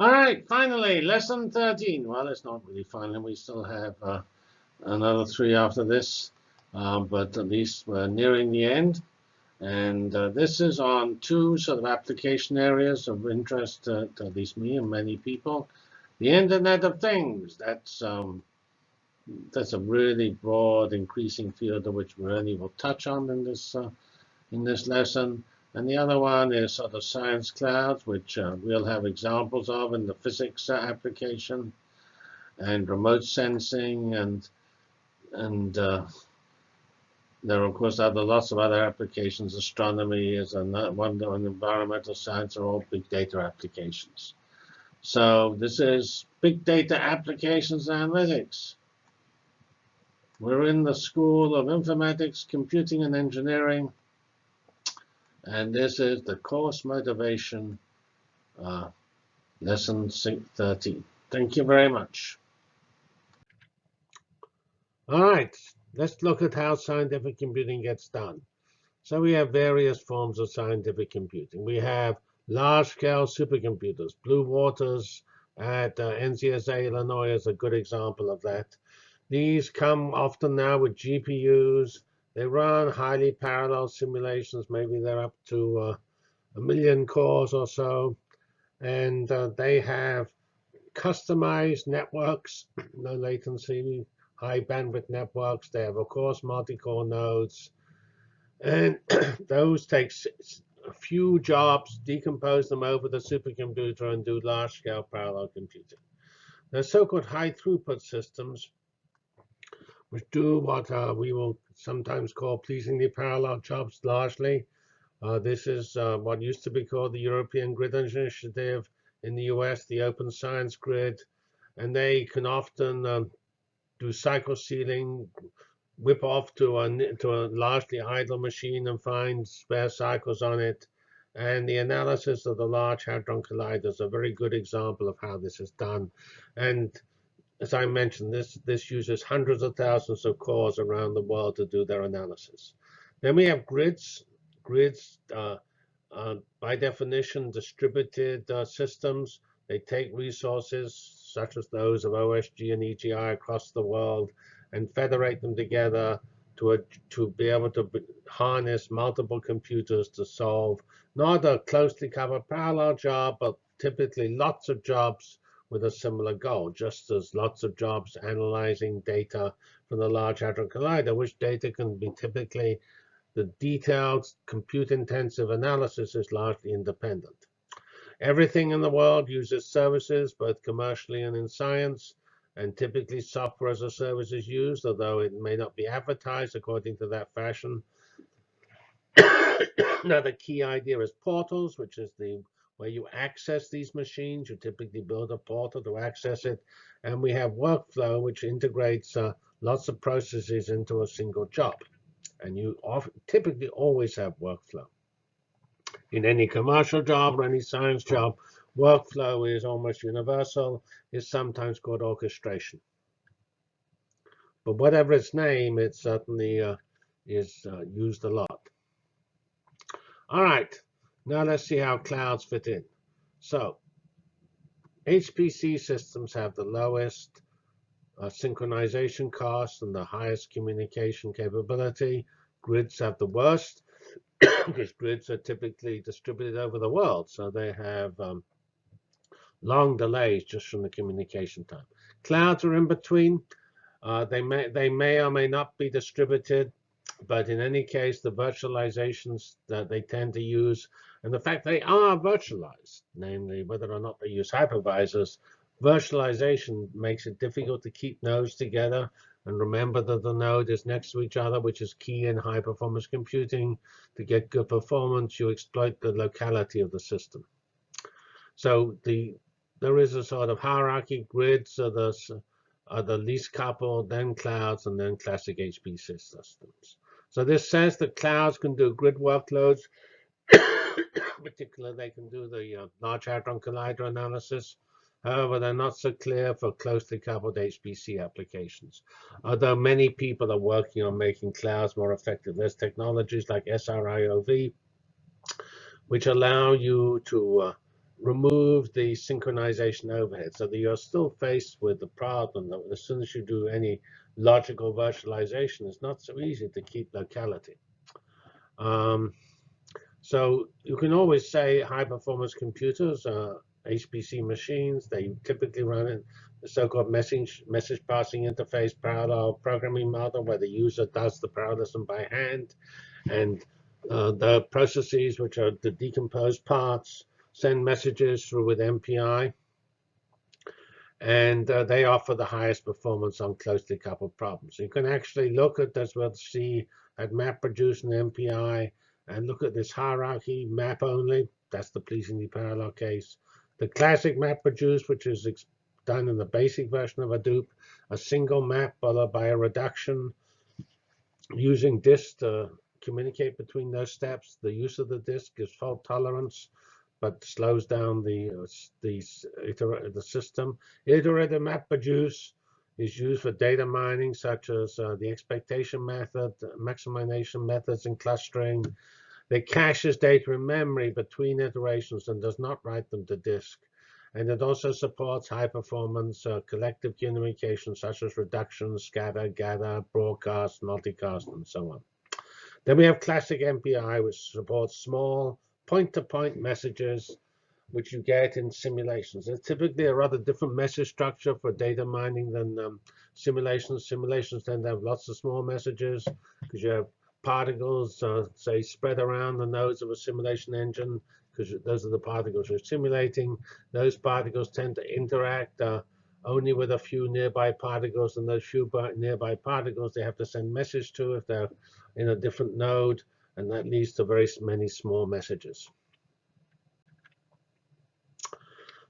All right, finally, lesson 13. Well, it's not really finally. We still have uh, another three after this, uh, but at least we're nearing the end. And uh, this is on two sort of application areas of interest to, to, at least me and many people. The Internet of Things. That's um, that's a really broad, increasing field of which we really will touch on in this uh, in this lesson. And the other one is sort of science clouds, which uh, we'll have examples of in the physics uh, application, and remote sensing, and and uh, there are of course other lots of other applications. Astronomy is another one, and environmental science are all big data applications. So this is big data applications and analytics. We're in the School of Informatics, Computing, and Engineering. And this is the course motivation uh, lesson 13. Thank you very much. All right, let's look at how scientific computing gets done. So we have various forms of scientific computing. We have large-scale supercomputers. Blue Waters at uh, NCSA Illinois is a good example of that. These come often now with GPUs. They run highly parallel simulations. Maybe they're up to uh, a million cores or so. And uh, they have customized networks, no latency, high bandwidth networks. They have, of course, multi-core nodes. And those take a few jobs, decompose them over the supercomputer, and do large-scale parallel computing. They're so-called high throughput systems which do what uh, we will sometimes call pleasingly parallel jobs largely. Uh, this is uh, what used to be called the European Grid Initiative. In the US, the Open Science Grid. And they can often um, do cycle stealing, whip off to a, to a largely idle machine and find spare cycles on it. And the analysis of the Large Hadron Collider is a very good example of how this is done. And as I mentioned, this, this uses hundreds of thousands of cores around the world to do their analysis. Then we have grids. Grids, uh, uh, by definition, distributed uh, systems. They take resources such as those of OSG and EGI across the world and federate them together to, a, to be able to harness multiple computers to solve not a closely coupled parallel job, but typically lots of jobs with a similar goal, just as lots of jobs analyzing data from the Large Hadron Collider, which data can be typically the detailed compute-intensive analysis is largely independent. Everything in the world uses services, both commercially and in science, and typically software as a service is used, although it may not be advertised according to that fashion. now, the key idea is portals, which is the where you access these machines. You typically build a portal to access it. And we have workflow, which integrates uh, lots of processes into a single job. And you typically always have workflow. In any commercial job or any science job, workflow is almost universal. It's sometimes called orchestration. But whatever its name, it certainly uh, is uh, used a lot. All right, now let's see how clouds fit in. So HPC systems have the lowest uh, synchronization cost and the highest communication capability. Grids have the worst because grids are typically distributed over the world. So they have um, long delays just from the communication time. Clouds are in between. Uh, they may they may or may not be distributed, but in any case, the virtualizations that they tend to use and the fact they are virtualized, namely whether or not they use hypervisors, virtualization makes it difficult to keep nodes together. And remember that the node is next to each other, which is key in high performance computing. To get good performance, you exploit the locality of the system. So the there is a sort of hierarchy. Grids are the, are the least coupled, then clouds, and then classic HPC systems. So this says that clouds can do grid workloads particular, they can do the uh, Large Hadron Collider analysis. However, they're not so clear for closely coupled HPC applications. Although many people are working on making clouds more effective, there's technologies like SRIOV, which allow you to uh, remove the synchronization overhead so that you're still faced with the problem that as soon as you do any logical virtualization, it's not so easy to keep locality. Um, so you can always say high performance computers are HPC machines. They typically run in the so-called message, message passing interface parallel programming model where the user does the parallelism by hand. And uh, the processes, which are the decomposed parts, send messages through with MPI. And uh, they offer the highest performance on closely coupled problems. You can actually look at this, we'll see at MapReduce and MPI, and look at this hierarchy, map only. That's the pleasingly parallel case. The classic MapReduce, which is done in the basic version of Hadoop, a single map followed by a reduction using disk to communicate between those steps. The use of the disk gives fault tolerance, but slows down the the, the system. Iterative MapReduce is used for data mining, such as uh, the expectation method, maximization methods, and clustering. It caches data in memory between iterations and does not write them to disk. And it also supports high performance uh, collective communication such as reduction, scatter, gather, broadcast, multicast, and so on. Then we have classic MPI, which supports small point-to-point -point messages, which you get in simulations. It's typically a rather different message structure for data mining than um, simulations. Simulations tend to have lots of small messages because you have particles, uh, say, spread around the nodes of a simulation engine, because those are the particles you're simulating. Those particles tend to interact uh, only with a few nearby particles, and those few nearby particles they have to send message to if they're in a different node, and that leads to very many small messages.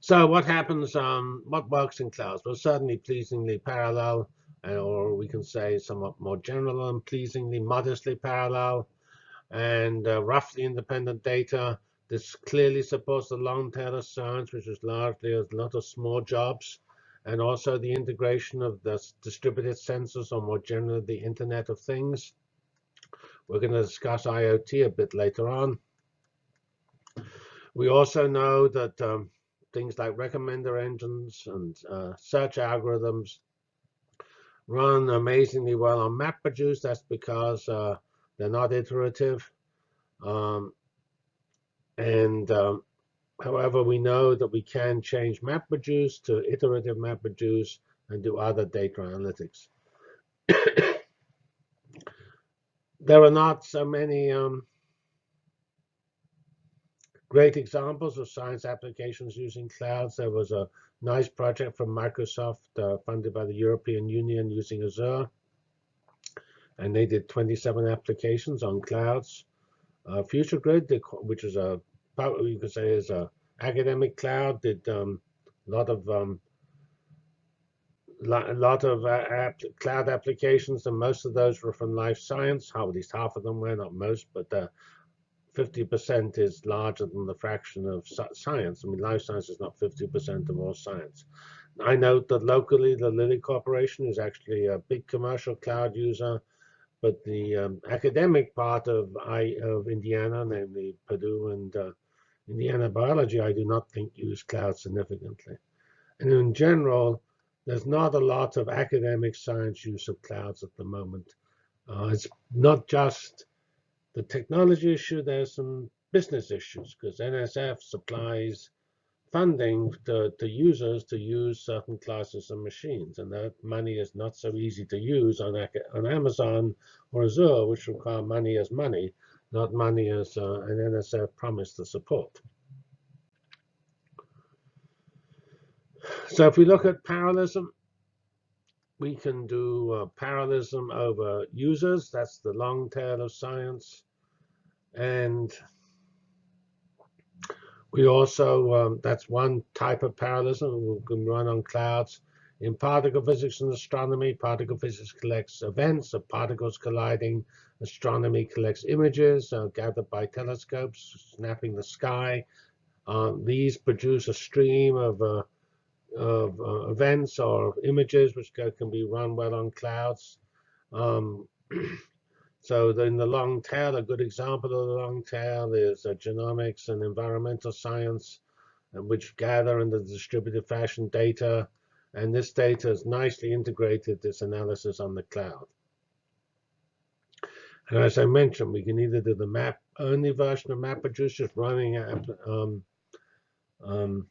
So what happens, um, what works in clouds? Well, certainly pleasingly parallel or we can say somewhat more general and pleasingly modestly parallel and uh, roughly independent data. This clearly supports the long tail of science, which is largely a lot of small jobs, and also the integration of the distributed sensors or more generally the Internet of Things. We're going to discuss IoT a bit later on. We also know that um, things like recommender engines and uh, search algorithms run amazingly well on MapReduce. That's because uh, they're not iterative. Um, and um, however, we know that we can change MapReduce to iterative MapReduce and do other data analytics. there are not so many um, great examples of science applications using clouds. There was a nice project from Microsoft uh, funded by the European Union using Azure. And they did 27 applications on clouds. Uh, FutureGrid, which is a, you could say is a academic cloud, did um, a lot of um, a lot of uh, app, cloud applications, and most of those were from life science. How at least half of them were, not most, but 50% uh, is larger than the fraction of science. I mean, life science is not 50% of all science. I note that locally, the Lilly Corporation is actually a big commercial cloud user, but the um, academic part of I of Indiana, namely Purdue and uh, Indiana Biology, I do not think use cloud significantly. And in general, there's not a lot of academic science use of clouds at the moment. Uh, it's not just the technology issue, there's some business issues because NSF supplies funding to, to users to use certain classes of machines. And that money is not so easy to use on, on Amazon or Azure, which require money as money, not money as uh, an NSF promise to support. So if we look at parallelism, we can do uh, parallelism over users. That's the long tail of science. And we also, um, that's one type of parallelism we can run on clouds. In particle physics and astronomy, particle physics collects events of particles colliding. Astronomy collects images uh, gathered by telescopes, snapping the sky. Um, these produce a stream of, uh, of uh, events or images which can be run well on clouds. Um, So in the long tail, a good example of the long tail is uh, genomics and environmental science. which gather in the distributed fashion data. And this data is nicely integrated, this analysis on the cloud. And as I mentioned, we can either do the map only version of MapReduce, just running um, um,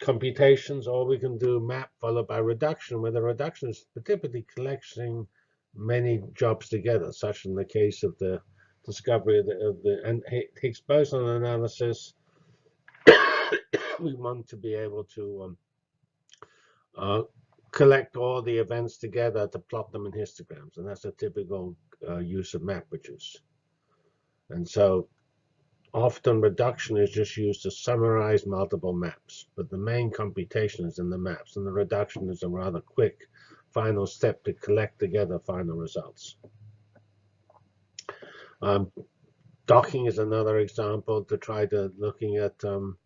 computations, or we can do map followed by reduction, where the reduction is typically collecting many jobs together, such in the case of the discovery of the, of the and Higgs boson analysis. we want to be able to um, uh, collect all the events together to plot them in histograms, and that's a typical uh, use of MapReduce. And so often reduction is just used to summarize multiple maps, but the main computation is in the maps, and the reduction is a rather quick final step to collect together final results. Um, docking is another example to try to looking at um,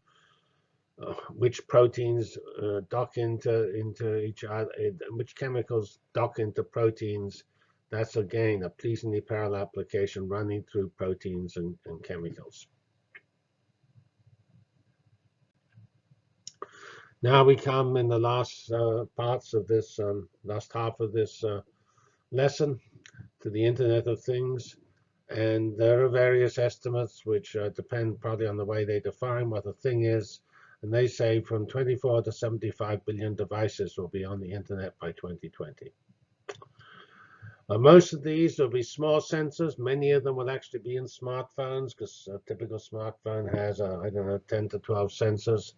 uh, which proteins uh, dock into into each other, which chemicals dock into proteins. That's again a pleasingly parallel application running through proteins and, and chemicals. Now we come in the last uh, parts of this um, last half of this uh, lesson to the Internet of Things. And there are various estimates which uh, depend probably on the way they define what a thing is. And they say from 24 to 75 billion devices will be on the internet by 2020. Uh, most of these will be small sensors. Many of them will actually be in smartphones because a typical smartphone has, uh, I don't know, 10 to 12 sensors.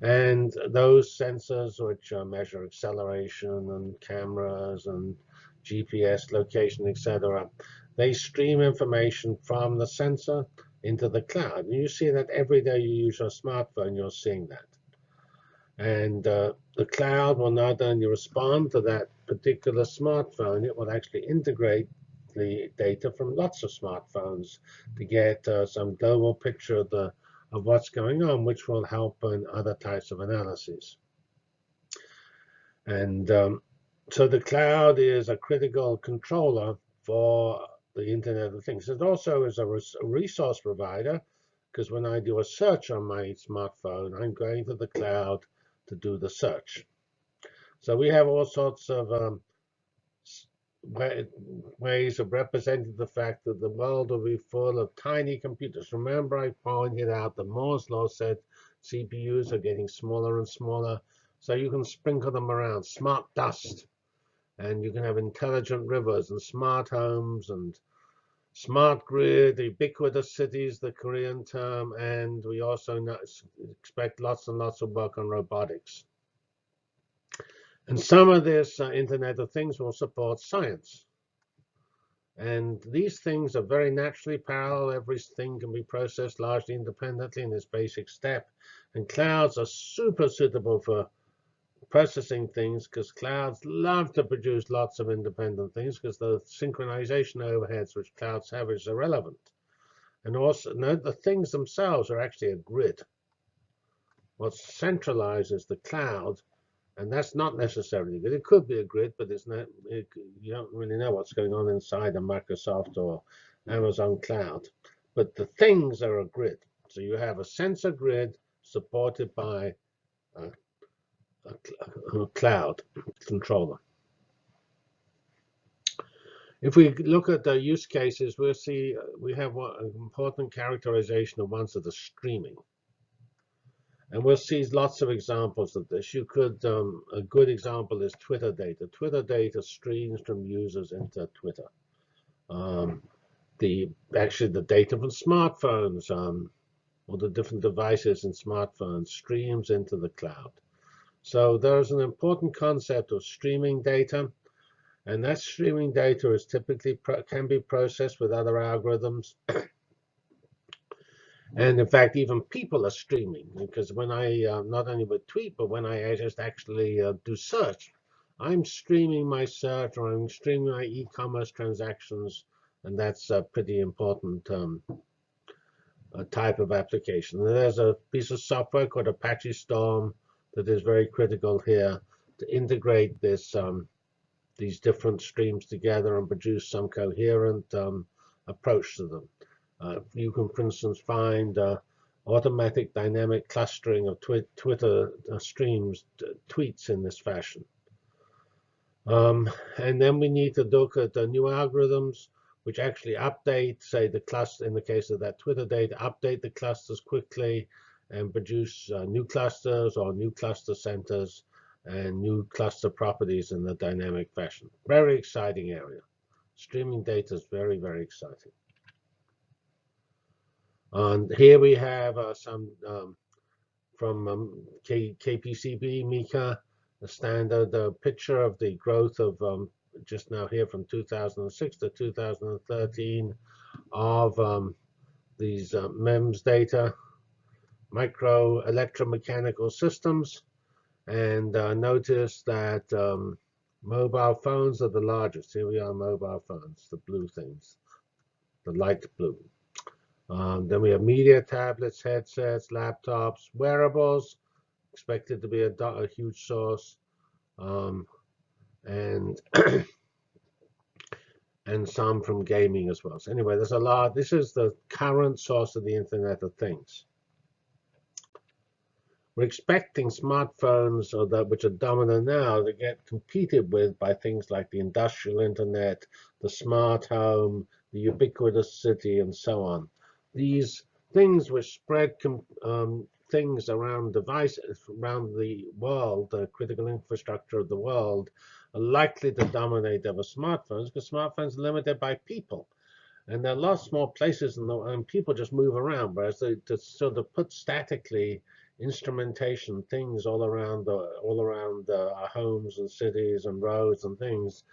And those sensors which measure acceleration and cameras and GPS location, etc., they stream information from the sensor into the cloud. And you see that every day you use your smartphone, you're seeing that. And uh, the cloud will not only respond to that particular smartphone, it will actually integrate the data from lots of smartphones to get uh, some global picture of, the, of what's going on, which will help in other types of analyses. And um, so the cloud is a critical controller for the Internet of Things. It also is a, resource provider because when I do a search on my smartphone, I'm going to the cloud to do the search. So we have all sorts of um, ways of representing the fact that the world will be full of tiny computers. Remember I pointed out that Moore's law said CPUs are getting smaller and smaller. So you can sprinkle them around, smart dust. And you can have intelligent rivers and smart homes and smart grid, ubiquitous cities, the Korean term, and we also expect lots and lots of work on robotics. And some of this uh, Internet of Things will support science. And these things are very naturally parallel. Everything can be processed largely independently in this basic step. And clouds are super suitable for processing things because clouds love to produce lots of independent things because the synchronization overheads which clouds have is irrelevant. And also note the things themselves are actually a grid. What centralizes the cloud, and that's not necessarily good. It could be a grid, but it's not, it, you don't really know what's going on inside a Microsoft or Amazon cloud. But the things are a grid. So you have a sensor grid supported by uh, a cloud controller. If we look at the use cases, we'll see we have an important characterization of ones that are streaming. And we'll see lots of examples of this. You could, um, a good example is Twitter data. Twitter data streams from users into Twitter. Um, the actually the data from smartphones, um, or the different devices in smartphones streams into the cloud. So there's an important concept of streaming data. And that streaming data is typically can be processed with other algorithms. And in fact, even people are streaming because when I uh, not only would tweet, but when I just actually uh, do search, I'm streaming my search or I'm streaming my e-commerce transactions. And that's a pretty important um, type of application. And there's a piece of software called Apache Storm that is very critical here to integrate this um, these different streams together and produce some coherent um, approach to them. Uh, you can, for instance, find uh, automatic dynamic clustering of twi Twitter uh, streams, tweets in this fashion. Um, and then we need to look at the new algorithms which actually update, say, the cluster, in the case of that Twitter data, update the clusters quickly and produce uh, new clusters or new cluster centers and new cluster properties in a dynamic fashion. Very exciting area. Streaming data is very, very exciting. And here we have uh, some um, from um, K KPCB, Meeker, a standard uh, picture of the growth of um, just now here from 2006 to 2013 of um, these uh, MEMS data, micro electromechanical systems, and uh, notice that um, mobile phones are the largest. Here we are, mobile phones, the blue things, the light blue. Um, then we have media tablets, headsets, laptops, wearables, expected to be a, a huge source. Um, and and some from gaming as well. So anyway, there's a lot. This is the current source of the Internet of Things. We're expecting smartphones, or that which are dominant now, to get competed with by things like the industrial internet, the smart home, the ubiquitous city, and so on. These things which spread um, things around devices around the world, the critical infrastructure of the world, are likely to dominate over smartphones because smartphones are limited by people. And there are lots more places the, and people just move around, whereas they, to sort of put statically instrumentation, things all around, all around uh, our homes and cities and roads and things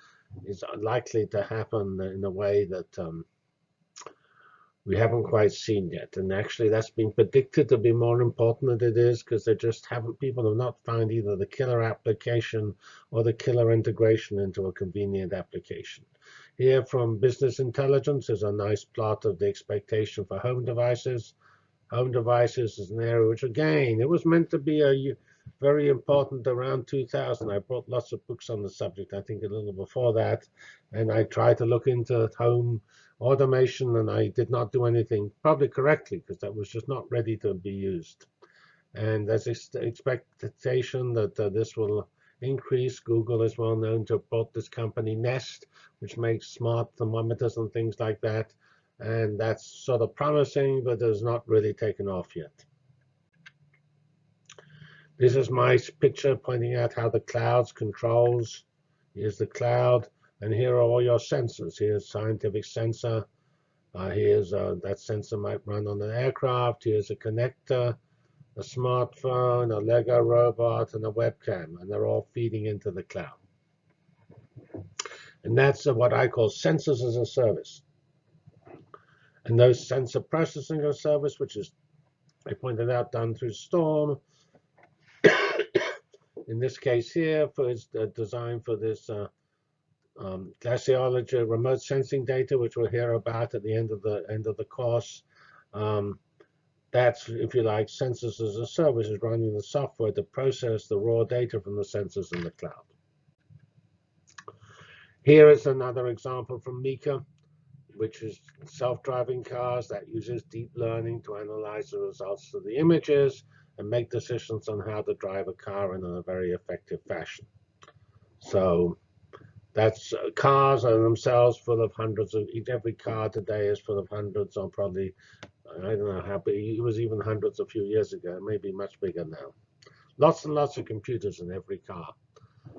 is likely to happen in a way that um, we haven't quite seen yet. And actually, that's been predicted to be more important than it is because they just haven't, people have not found either the killer application or the killer integration into a convenient application. Here from Business Intelligence is a nice plot of the expectation for home devices. Home devices is an area which, again, it was meant to be a very important around 2000. I brought lots of books on the subject, I think a little before that. And I tried to look into home automation, and I did not do anything probably correctly because that was just not ready to be used. And there's expectation that uh, this will increase. Google is well known to have bought this company Nest, which makes smart thermometers and things like that. And that's sort of promising, but has not really taken off yet. This is my picture pointing out how the clouds controls. Here's the cloud. And here are all your sensors. Here's scientific sensor. Uh, here's uh, that sensor might run on an aircraft. Here's a connector, a smartphone, a Lego robot, and a webcam. And they're all feeding into the cloud. And that's what I call sensors as a service. And those sensor processing as a service, which is, I pointed out, done through Storm. In this case here, for its uh, design for this uh, um, glaciology, remote sensing data, which we'll hear about at the end of the end of the course. Um, that's, if you like, sensors as a service is running the software to process the raw data from the sensors in the cloud. Here is another example from Meeker, which is self-driving cars that uses deep learning to analyze the results of the images and make decisions on how to drive a car in a very effective fashion. So that's uh, cars are themselves full of hundreds of every car today is full of hundreds or probably I don't know how big it was even hundreds a few years ago, maybe much bigger now. Lots and lots of computers in every car.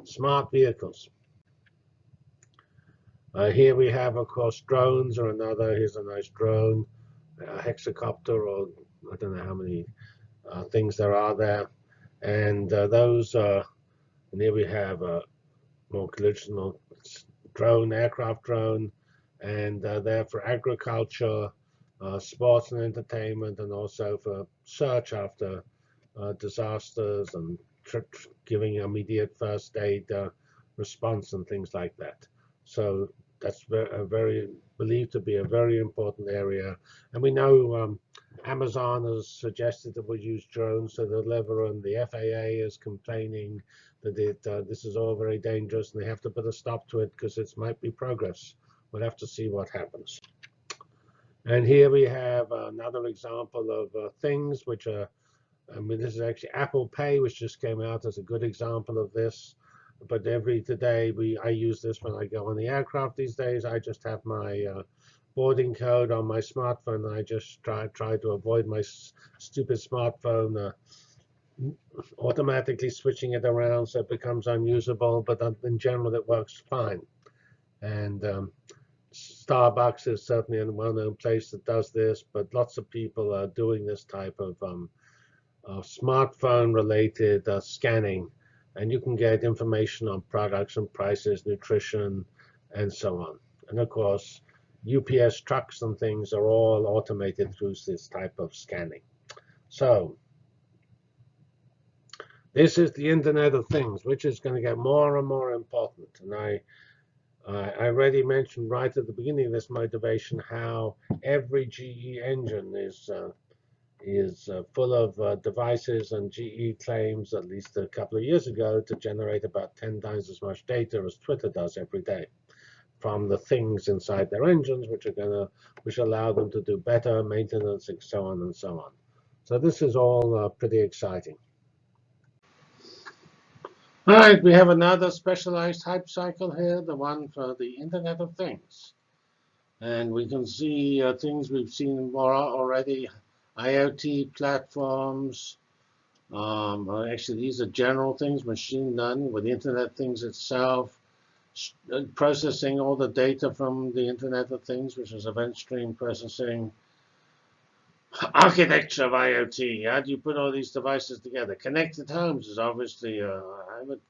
Smart vehicles. Uh, here we have, of course, drones or another. Here's a nice drone, a hexacopter, or I don't know how many uh, things there are there. And uh, those, uh, and here we have a more traditional drone, aircraft drone, and uh, they're for agriculture, uh, sports and entertainment, and also for search after uh, disasters and giving immediate first aid uh, response and things like that. So that's very, very believed to be a very important area. And we know um, Amazon has suggested that we use drones So the deliver, and the FAA is complaining that uh, this is all very dangerous and they have to put a stop to it because it might be progress. We'll have to see what happens. And here we have another example of uh, things which are, I mean, this is actually Apple Pay, which just came out as a good example of this. But every today, we I use this when I go on the aircraft these days. I just have my uh, boarding code on my smartphone. I just try try to avoid my stupid smartphone uh, automatically switching it around so it becomes unusable. But in general, it works fine. And um, Starbucks is certainly a well-known place that does this, but lots of people are doing this type of um, smartphone-related uh, scanning, and you can get information on products and prices, nutrition, and so on. And of course, UPS trucks and things are all automated through this type of scanning. So this is the Internet of Things, which is going to get more and more important. And I, I already mentioned right at the beginning of this motivation how every GE engine is uh, is uh, full of uh, devices, and GE claims, at least a couple of years ago, to generate about 10 times as much data as Twitter does every day from the things inside their engines, which are going to, which allow them to do better maintenance, and so on and so on. So this is all uh, pretty exciting. All right, we have another specialized hype cycle here, the one for the Internet of Things. And we can see uh, things we've seen more already, IoT platforms. Um, actually, these are general things, machine learning with the Internet of Things itself, uh, processing all the data from the Internet of Things, which is event stream processing. Architecture of IoT. How do you put all these devices together? Connected homes is obviously, uh, I would,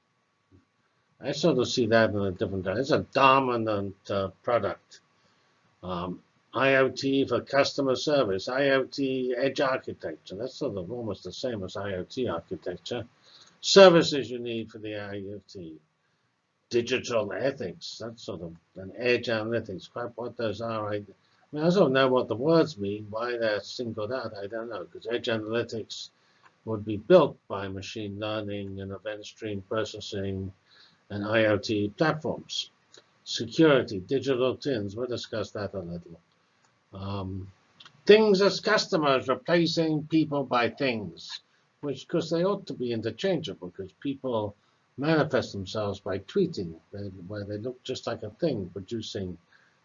I sort of see that in a different. It's a dominant uh, product. Um, IoT for customer service, IoT edge architecture. That's sort of almost the same as IoT architecture. Services you need for the IoT digital ethics. That's sort of an edge analytics. Quite what those are, I don't know what the words mean. Why they're singled out, I don't know. Because edge analytics would be built by machine learning and event stream processing and IoT platforms. Security, digital twins, we'll discuss that a little. Um, things as customers, replacing people by things, which, because they ought to be interchangeable, because people manifest themselves by tweeting, where they look just like a thing producing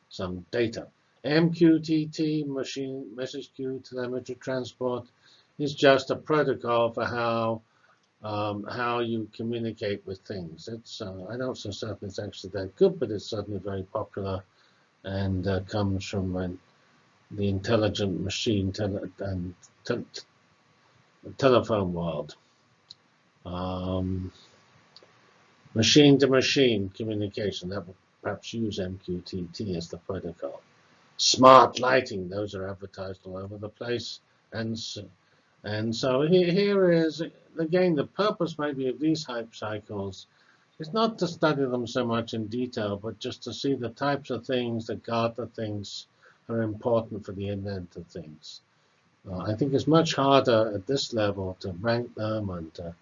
some data. MQTT, machine message queue telemetry transport, is just a protocol for how um, how you communicate with things. It's uh, I don't so certain it's actually that good, but it's certainly very popular and uh, comes from uh, the intelligent machine tele and te telephone world. Um, Machine-to-machine -machine communication, that will perhaps use MQTT as the protocol. Smart lighting, those are advertised all over the place. And so, and so here, here is, again, the purpose maybe of these hype cycles is not to study them so much in detail, but just to see the types of things that Gartner thinks are important for the Internet of Things. Uh, I think it's much harder at this level to rank them and to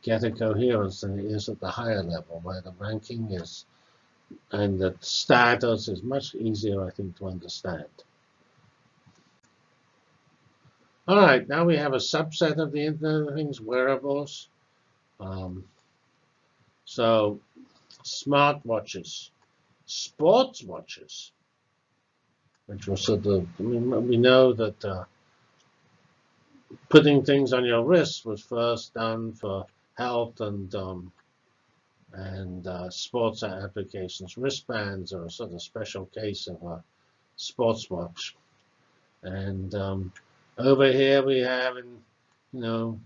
get a coherence than it is at the higher level, where the ranking is and the status is much easier, I think, to understand. All right, now we have a subset of the Internet of Things, wearables. Um, so smartwatches, sports watches, which was sort of, we know that uh, putting things on your wrist was first done for health and um, and uh, sports applications. Wristbands are a sort of special case of a sports watch. And um, over here we have, in, you know,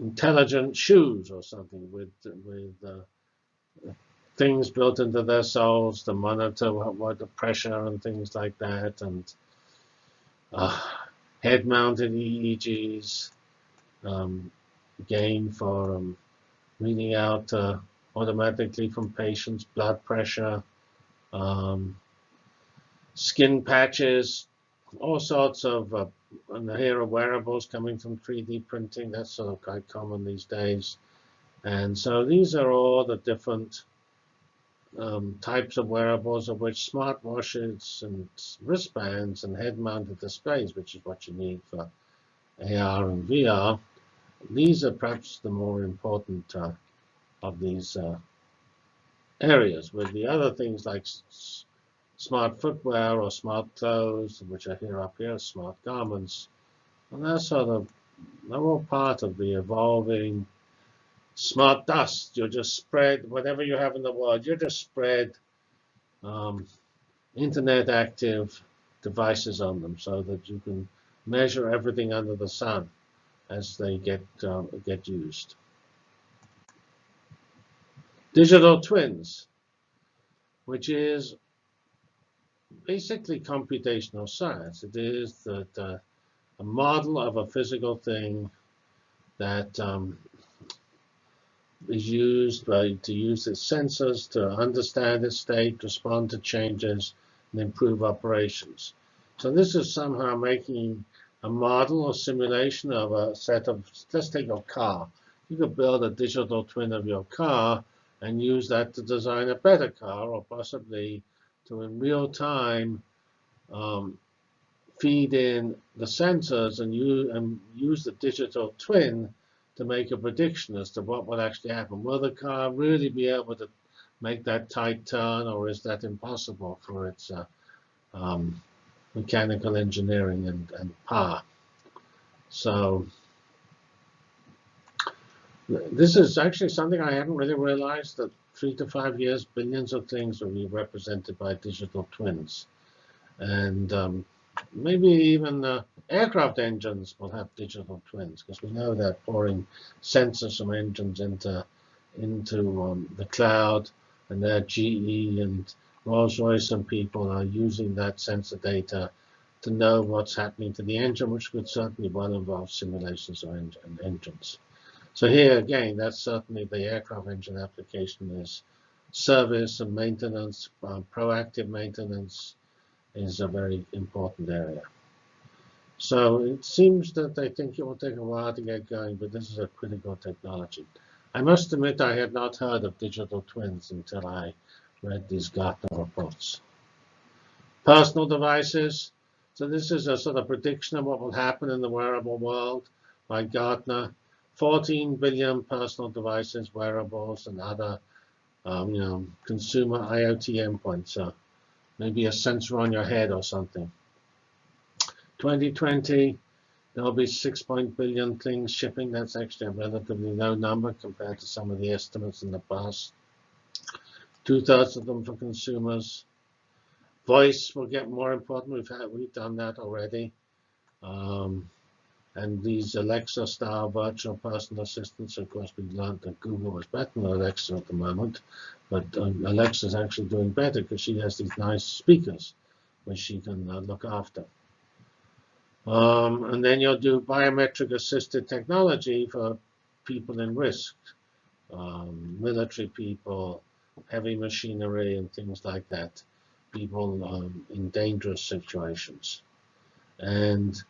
intelligent shoes or something with with uh, things built into their soles to monitor what, what the pressure and things like that, and uh, head-mounted EEGs. Um, gain for um, reading out uh, automatically from patients blood pressure, um, skin patches, all sorts of, uh, and here are wearables coming from 3D printing. That's sort of quite common these days. And so these are all the different um, types of wearables, of which smartwatches and wristbands and head-mounted displays, which is what you need for AR and VR, these are perhaps the more important uh, of these uh, areas, with the other things like smart footwear or smart clothes, which are here up here, smart garments, and that's sort of they're all part of the evolving smart dust. You just spread whatever you have in the world. You just spread um, internet active devices on them so that you can measure everything under the sun as they get uh, get used. Digital twins, which is basically computational science. It is that uh, a model of a physical thing that um, is used by, to use its sensors to understand its state, respond to changes, and improve operations. So this is somehow making a model or simulation of a set of, let's take a car. You could build a digital twin of your car and use that to design a better car or possibly to in real time um, feed in the sensors and use, and use the digital twin to make a prediction as to what will actually happen. Will the car really be able to make that tight turn, or is that impossible for its uh, um, mechanical engineering and, and power? So this is actually something I hadn't really realized that three to five years, billions of things will be represented by digital twins. And um, maybe even uh, aircraft engines will have digital twins because we know they're pouring sensors from engines into into um, the cloud, and that GE and Rolls-Royce and people are using that sensor data to know what's happening to the engine, which could certainly well involve simulations of en engines. So here again, that's certainly the aircraft engine application is service and maintenance, um, proactive maintenance, is a very important area. So it seems that I think it will take a while to get going, but this is a critical technology. I must admit I had not heard of digital twins until I read these Gartner reports. Personal devices. So this is a sort of prediction of what will happen in the wearable world by Gartner. 14 billion personal devices, wearables, and other um, you know, consumer IoT endpoints. So maybe a sensor on your head or something. 2020, there'll be 6 billion things shipping. That's actually a relatively low number compared to some of the estimates in the past. Two-thirds of them for consumers. Voice will get more important. We've had we've done that already. Um, and these Alexa-style virtual personal assistants, of course, we learned that Google was better than Alexa at the moment. But um, Alexa is actually doing better because she has these nice speakers which she can uh, look after. Um, and then you'll do biometric assisted technology for people in risk, um, military people, heavy machinery, and things like that, people um, in dangerous situations. And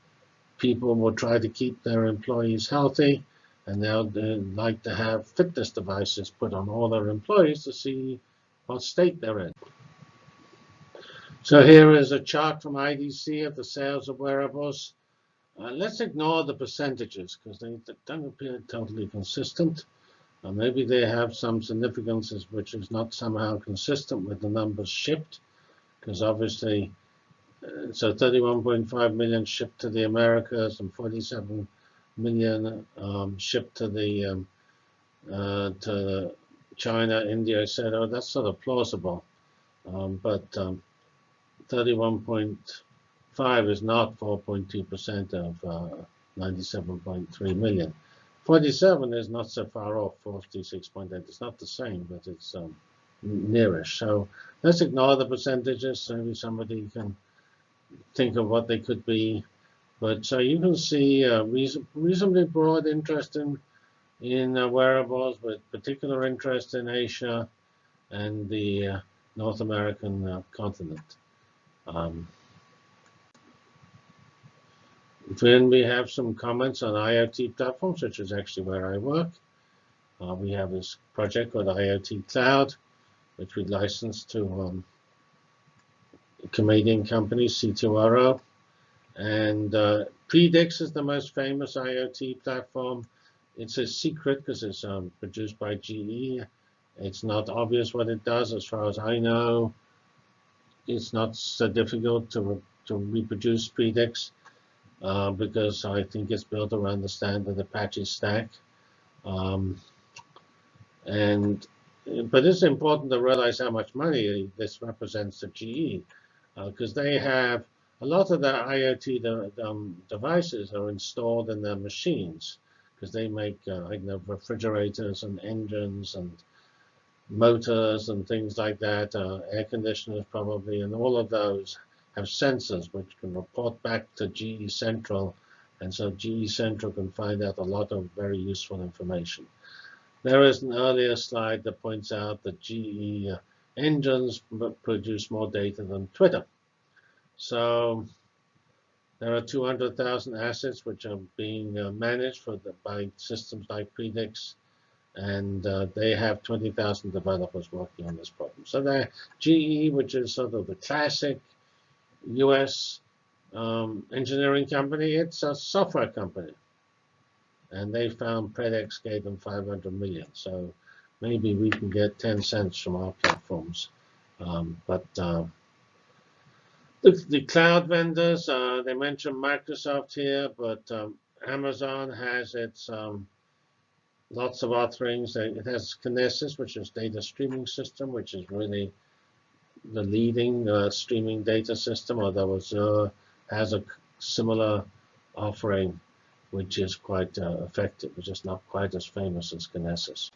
people will try to keep their employees healthy, and they'll like to have fitness devices put on all their employees to see what state they're in. So here is a chart from IDC of the sales of wearables. Uh, let's ignore the percentages because they don't appear totally consistent. Uh, maybe they have some significances which is not somehow consistent with the numbers shipped because obviously so 31.5 million shipped to the Americas and 47 million um, shipped to the um, uh, to China, India. Oh, that's sort of plausible, um, but 31.5 um, is not 4.2% of uh, 97.3 million. 47 is not so far off 46.8. It's not the same, but it's um, nearish. So let's ignore the percentages. Maybe somebody can think of what they could be. But uh, you can see a reasonably broad interest in, in uh, wearables, with particular interest in Asia and the uh, North American uh, continent. Um, then we have some comments on IoT platforms, which is actually where I work. Uh, we have this project called IoT Cloud, which we licensed to um, a Canadian company, C2RO. And uh, Predix is the most famous IoT platform. It's a secret because it's um, produced by GE. It's not obvious what it does as far as I know. It's not so difficult to, re to reproduce Predix uh, because I think it's built around the standard the Apache stack. Um, and but it's important to realize how much money this represents to GE because uh, they have a lot of their IoT de um, devices are installed in their machines because they make uh, you know, refrigerators and engines and motors and things like that, uh, air conditioners probably, and all of those have sensors which can report back to GE Central, and so GE Central can find out a lot of very useful information. There is an earlier slide that points out that GE uh, engines produce more data than Twitter. So there are 200,000 assets which are being uh, managed for the, by systems like Predix, and uh, they have 20,000 developers working on this problem. So they're GE, which is sort of the classic US um, engineering company, it's a software company and they found Predix gave them 500 million. So maybe we can get 10 cents from our platforms. Um, but uh, the, the, cloud vendors, uh, they mentioned Microsoft here, but um, Amazon has its um, lots of offerings. It has Kinesis, which is data streaming system, which is really the leading uh, streaming data system, although Azure has a similar offering which is quite uh, effective, which is not quite as famous as Kinesis.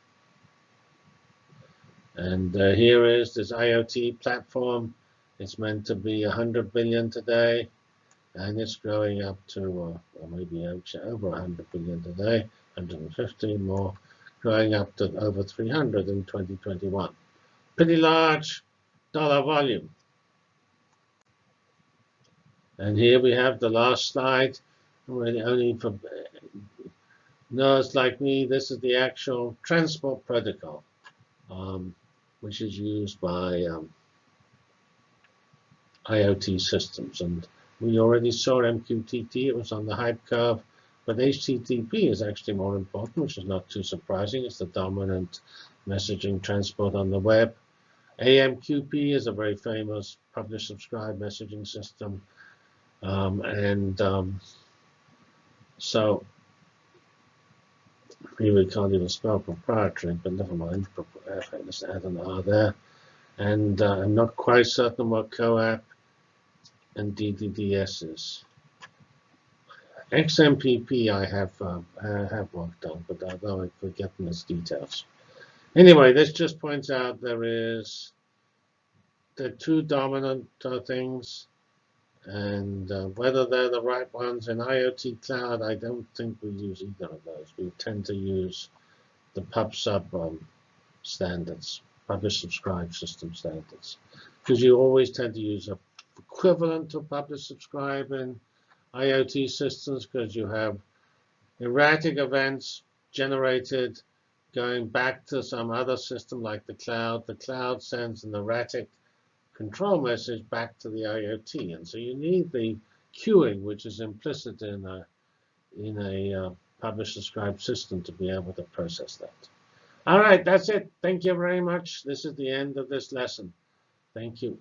And uh, here is this IoT platform. It's meant to be 100 billion today, and it's growing up to, uh, maybe over 100 billion today, 150 more, growing up to over 300 in 2021. Pretty large dollar volume. And here we have the last slide really only for nerds like me, this is the actual transport protocol, um, which is used by um, IoT systems. And we already saw MQTT, it was on the hype curve, but HTTP is actually more important, which is not too surprising. It's the dominant messaging transport on the web. AMQP is a very famous publish-subscribe messaging system. Um, and um, so here we can't even spell proprietary, but never mind. Let's add an R there. And uh, I'm not quite certain what CoAP and DDDS is. XMPP I have uh, I have worked on, but although I've forgotten its details. Anyway, this just points out there is the two dominant uh, things and uh, whether they're the right ones in IoT Cloud, I don't think we use either of those. We tend to use the pub/sub um, standards, publish-subscribe system standards, because you always tend to use a equivalent to publish-subscribe in IoT systems because you have erratic events generated going back to some other system like the cloud. The cloud sends an erratic control message back to the IoT. And so you need the queuing, which is implicit in a, in a uh, publish-subscribe system to be able to process that. All right, that's it. Thank you very much. This is the end of this lesson. Thank you.